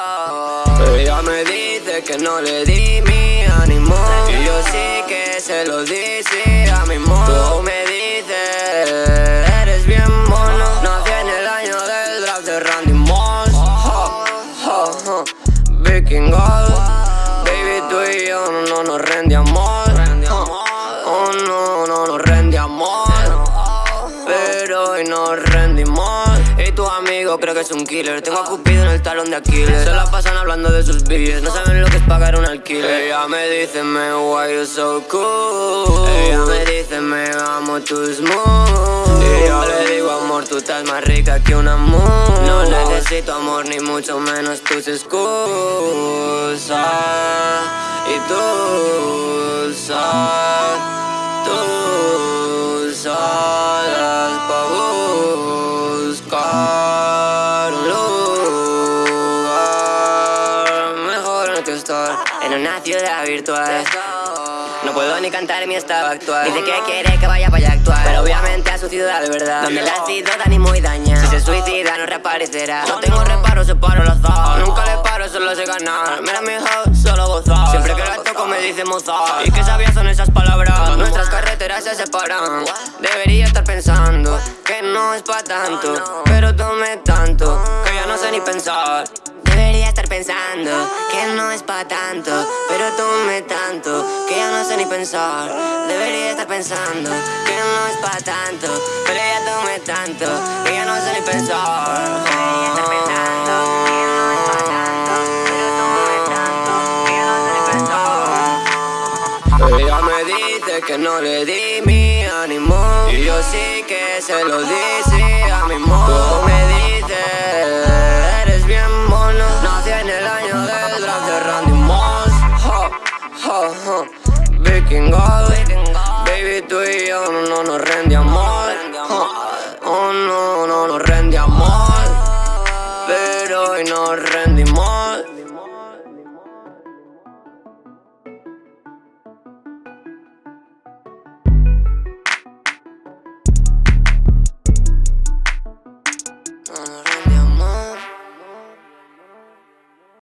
Ella me dice que no le di mi ánimo. Y yo sí que se lo di, sí, a mi modo. Tú me dices, eres bien mono. Nací en el año del draft de Randy Moss. Viking Gold. Baby, tú y yo no nos rendíamos. Y tu amigo creo que es un killer. Tengo a Cupido en el talón de Aquiles. Se la pasan hablando de sus billes. No saben lo que es pagar un alquiler. Ella me dice, me why you so cool. Ella me dice, me amo tus moves. Y yo le digo, amor, tú estás más rica que una moon. No necesito amor, ni mucho menos tus excusas. Y tú en una ciudad virtual. No puedo ni cantar mi estado actual. Dice que quiere que vaya para allá a actuar. Pero obviamente a su ciudad de verdad. Donde la ciudad da ni muy daña. Si se suicida no reaparecerá. No tengo reparo, se paro al azar Nunca le paro, solo sé ganar. Mira mi house, solo gozar Siempre que la toco me dice Mozart Y que sabias son esas palabras. Nuestras carreteras se separan. Debería estar pensando Que no es pa' tanto. Pero tome tanto Que ya no sé ni pensar. Debería pensando que no es pa' tanto, pero tome tanto que ya no sé ni pensar. Debería estar pensando que no es pa' tanto, pero ya tome tanto que ya no sé ni pensar. Debería estar pensando que no es pa' tanto, pero tome tanto que ya no sé ni pensar. Ella me dice que no le di mi ánimo y yo sí que se lo di, sí, a mi. Tú me dices Gold. Baby, tú y yo no, no nos rendíamos. Oh, oh, no, no nos rendíamos. Pero hoy nos rendimos.